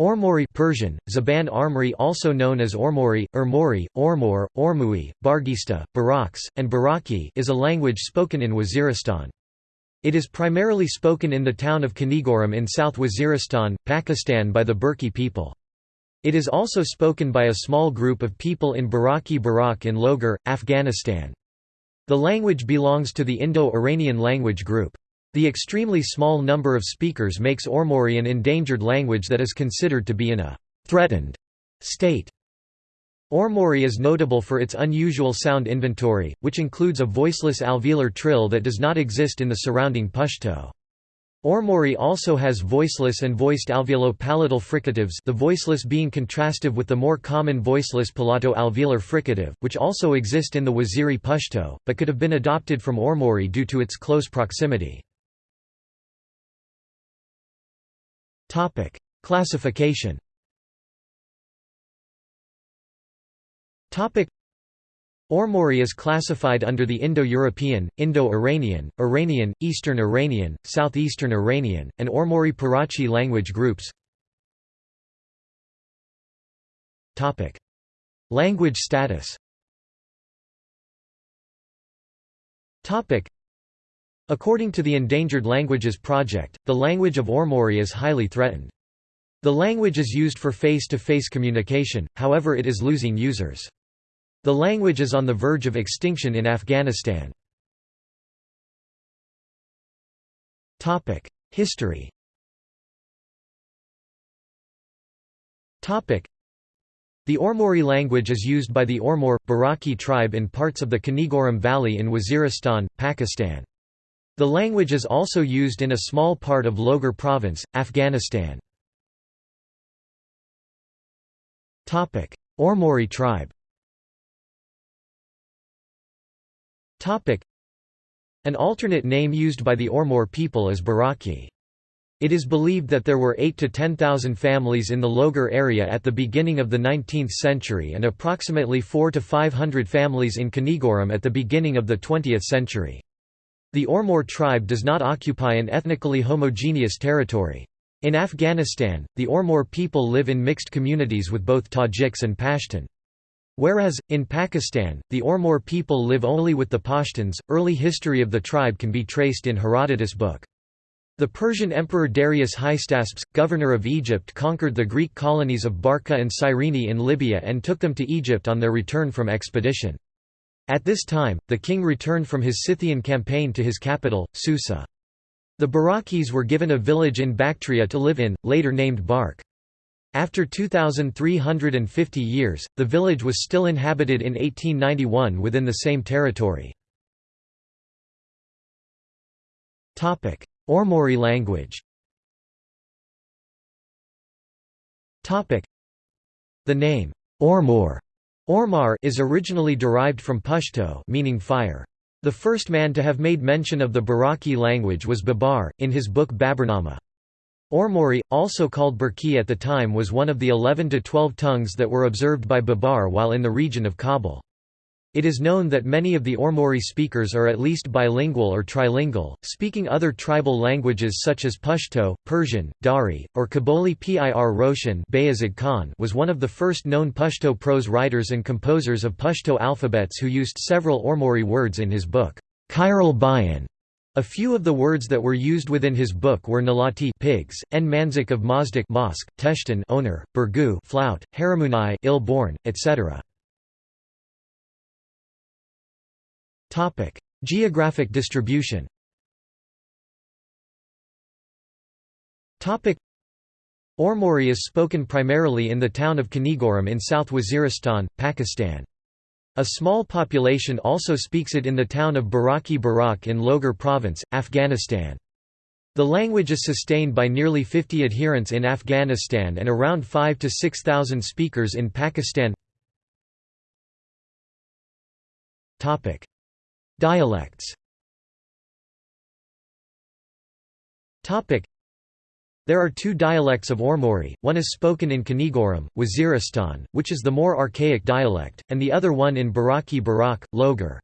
Ormori Persian, Zaban Armori also known as Ormori, Urmori, Ormor, Ormui, Bargista, Baraks, and Baraki is a language spoken in Waziristan. It is primarily spoken in the town of Kanigoram in South Waziristan, Pakistan by the Burki people. It is also spoken by a small group of people in Baraki Barak in Logar, Afghanistan. The language belongs to the Indo-Iranian language group. The extremely small number of speakers makes Ormori an endangered language that is considered to be in a «threatened» state. Ormori is notable for its unusual sound inventory, which includes a voiceless alveolar trill that does not exist in the surrounding Pashto. Ormori also has voiceless and voiced alveolo-palatal fricatives the voiceless being contrastive with the more common voiceless palato-alveolar fricative, which also exist in the Waziri Pashto, but could have been adopted from Ormori due to its close proximity. Topic: Classification. Topic: Ormori is classified under the Indo-European, Indo-Iranian, Iranian, Eastern Iranian, Southeastern Iranian, and Ormori-Parachi language groups. Topic: Language status. Topic: According to the Endangered Languages Project, the language of Ormori is highly threatened. The language is used for face-to-face -face communication, however it is losing users. The language is on the verge of extinction in Afghanistan. History the Ormori language is used by the Ormor, Baraki tribe in parts of the Kanigoram Valley in Waziristan, Pakistan. The language is also used in a small part of Logar province, Afghanistan. Ormori tribe An alternate name used by the Ormor people is Baraki. It is believed that there were 8 to 10,000 families in the Logar area at the beginning of the 19th century and approximately 4 to 500 families in Kanigoram at the beginning of the 20th century. The Ormor tribe does not occupy an ethnically homogeneous territory. In Afghanistan, the Ormor people live in mixed communities with both Tajiks and Pashtun. Whereas, in Pakistan, the Ormor people live only with the Pashtuns. Early history of the tribe can be traced in Herodotus' book. The Persian Emperor Darius Hystaspes, governor of Egypt conquered the Greek colonies of Barca and Cyrene in Libya and took them to Egypt on their return from expedition. At this time, the king returned from his Scythian campaign to his capital, Susa. The Barakis were given a village in Bactria to live in, later named Bark. After 2,350 years, the village was still inhabited in 1891 within the same territory. Ormori language The name, Ormor Ormar is originally derived from Pashto meaning fire. The first man to have made mention of the Baraki language was Babar, in his book Baburnama. Ormori, also called Burki at the time was one of the 11 to 12 tongues that were observed by Babar while in the region of Kabul. It is known that many of the Ormori speakers are at least bilingual or trilingual, speaking other tribal languages such as Pashto, Persian, Dari, or Kabuli Pir Roshan Bayazid Khan was one of the first known Pashto prose writers and composers of Pashto alphabets who used several Ormori words in his book, Khairul Bayan. A few of the words that were used within his book were Nalati pigs, En Manzik of Mazdak mosque, Teshtan owner, Burgu flout, Haramunai ill-born, etc. Topic: Geographic distribution. Topic: Ormori is spoken primarily in the town of Kanigoram in South Waziristan, Pakistan. A small population also speaks it in the town of Baraki Barak in Logar province, Afghanistan. The language is sustained by nearly 50 adherents in Afghanistan and around 5 to 6,000 speakers in Pakistan. Topic: Dialects there are two dialects of Ormori, one is spoken in Kanigoram, Waziristan, which is the more archaic dialect, and the other one in Baraki Barak, Logar.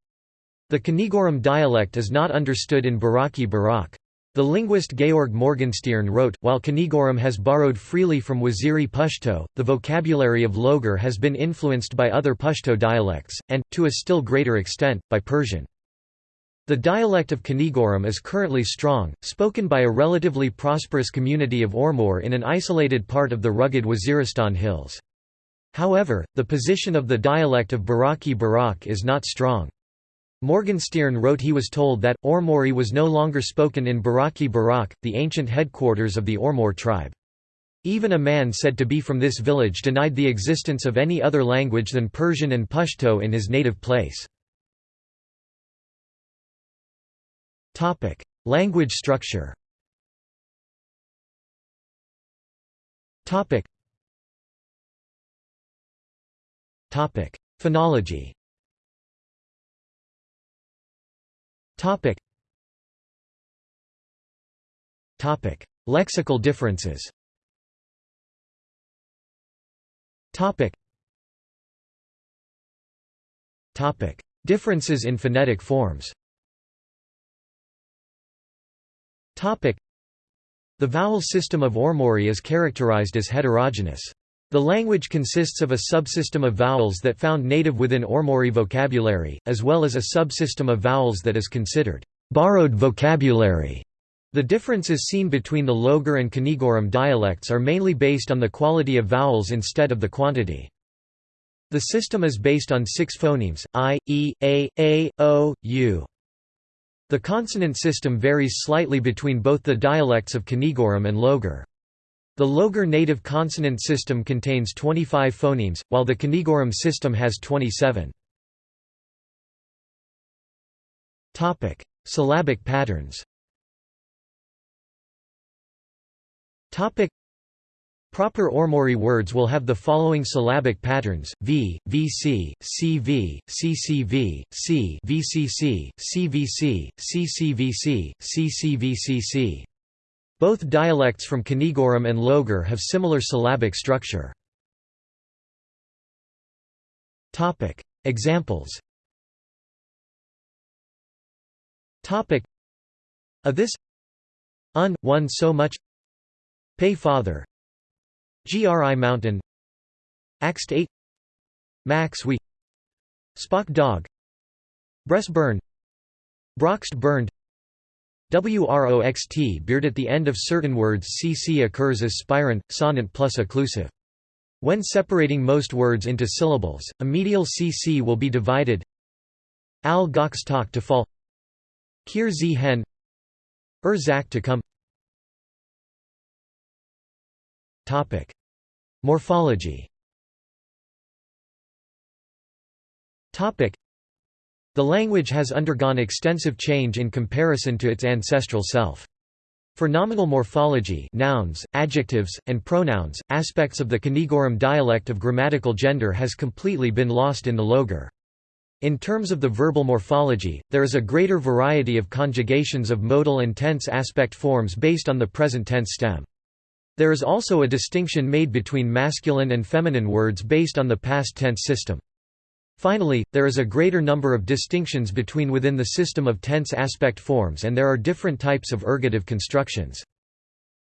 The Kanigoram dialect is not understood in Baraki Barak. The linguist Georg Morgenstierne wrote, while Kanigoram has borrowed freely from Waziri Pashto, the vocabulary of Logar has been influenced by other Pashto dialects, and, to a still greater extent, by Persian. The dialect of Kanigoram is currently strong, spoken by a relatively prosperous community of Ormour in an isolated part of the rugged Waziristan hills. However, the position of the dialect of Baraki Barak is not strong. Morgenstierne wrote he was told that, Ormori was no longer spoken in Baraki Barak, the ancient headquarters of the Ormour tribe. Even a man said to be from this village denied the existence of any other language than Persian and Pashto in his native place. Language structure Topic: Phonology Topic. Topic. Lexical differences Topic. Topic. Differences in phonetic forms The vowel system of Ormori is characterized as heterogeneous. The language consists of a subsystem of vowels that found native within Ormori vocabulary, as well as a subsystem of vowels that is considered borrowed vocabulary. The differences seen between the Logar and Kanigoram dialects are mainly based on the quality of vowels instead of the quantity. The system is based on six phonemes, i, e, a, a, o, u. The consonant system varies slightly between both the dialects of Kanigoram and Logar. The Logar native consonant system contains 25 phonemes, while the Kanigoram system has 27. Topic: Syllabic patterns. Topic: Proper Ormori words will have the following syllabic patterns: v, vc, cv, ccv, c, vcc, cvc, ccvc, ccvcc. Both dialects from Kanigoram and Logar have similar syllabic structure. Examples. A this. Un, one so much. Pay father Gri mountain Axt 8 Max we Spock dog Breast burn Broxt burned WROXT beard at the end of certain words CC occurs as spirant, sonant plus occlusive. When separating most words into syllables, a medial CC will be divided. Al gox talk to fall. Kir z hen. Er zak to come Topic. Morphology Topic. The language has undergone extensive change in comparison to its ancestral self. For nominal morphology nouns, adjectives, and pronouns, aspects of the Kanigoram dialect of grammatical gender has completely been lost in the Logar. In terms of the verbal morphology, there is a greater variety of conjugations of modal and tense aspect forms based on the present tense stem. There is also a distinction made between masculine and feminine words based on the past tense system. Finally, there is a greater number of distinctions between within the system of tense aspect forms and there are different types of ergative constructions.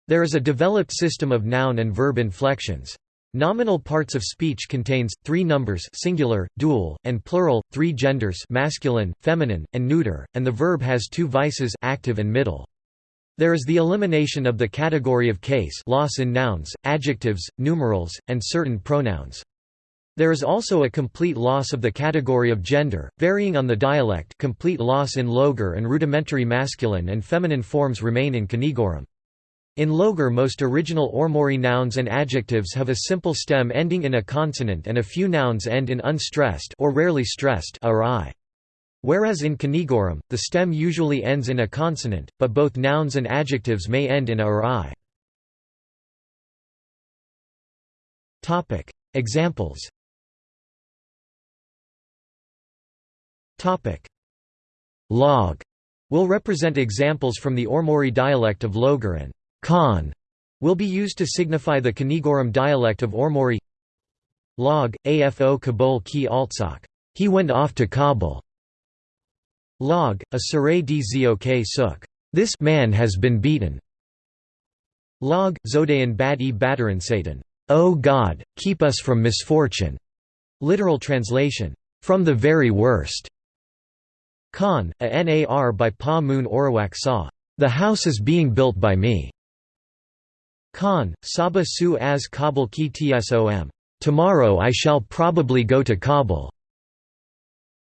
There is a developed system of noun and verb inflections. Nominal parts of speech contains three numbers singular, dual, and plural, three genders masculine, feminine, and neuter, and the verb has two vices active and middle. There is the elimination of the category of case loss in nouns, adjectives, numerals, and certain pronouns. There is also a complete loss of the category of gender, varying on the dialect complete loss in Logar and rudimentary masculine and feminine forms remain in Kanigoram. In Logar most original Ormori nouns and adjectives have a simple stem ending in a consonant and a few nouns end in unstressed or rarely stressed -i. Whereas in Kanigoram, the stem usually ends in a consonant, but both nouns and adjectives may end in a or Topic. Examples. Log. Will represent examples from the Ormori dialect of Logar and Khan will be used to signify the Kanigoram dialect of Ormori Log, afo Kabul ki altsak. He went off to Kabul. Log, a Saray dzok suk. This man has been beaten. Log, Zodayan bad e bataran Satan. O God, keep us from misfortune. Literal translation. From the very worst. Khan, a nar by Pa Moon Orawak Sa. The house is being built by me. Khan, Saba Su as Kabul ki tsom. Tomorrow I shall probably go to Kabul.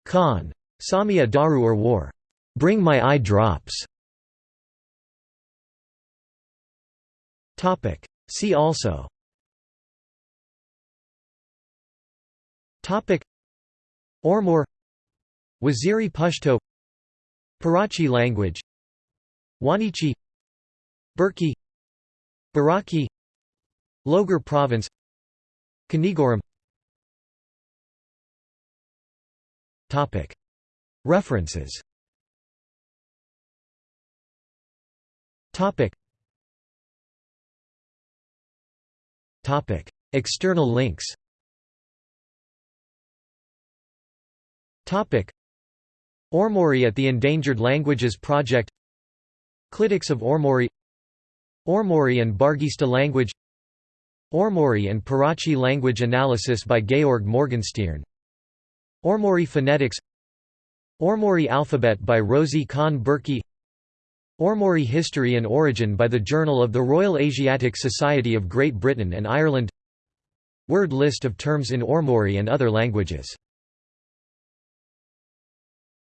Khan. Samia Daru or War. Bring my eye drops. See also. Ormour Waziri Pashto Parachi language. Wanichi. Burki Baraki. Logar province. Kanigoram References. External links. Ormori at the Endangered Languages Project. Clitics of Ormori. Ormori and Bargista language. Ormori and Parachi language analysis by Georg Morgenstierne Ormori phonetics Ormori alphabet by Rosie Khan Burki Ormori History and Origin by the Journal of the Royal Asiatic Society of Great Britain and Ireland. Word list of terms in Ormori and other languages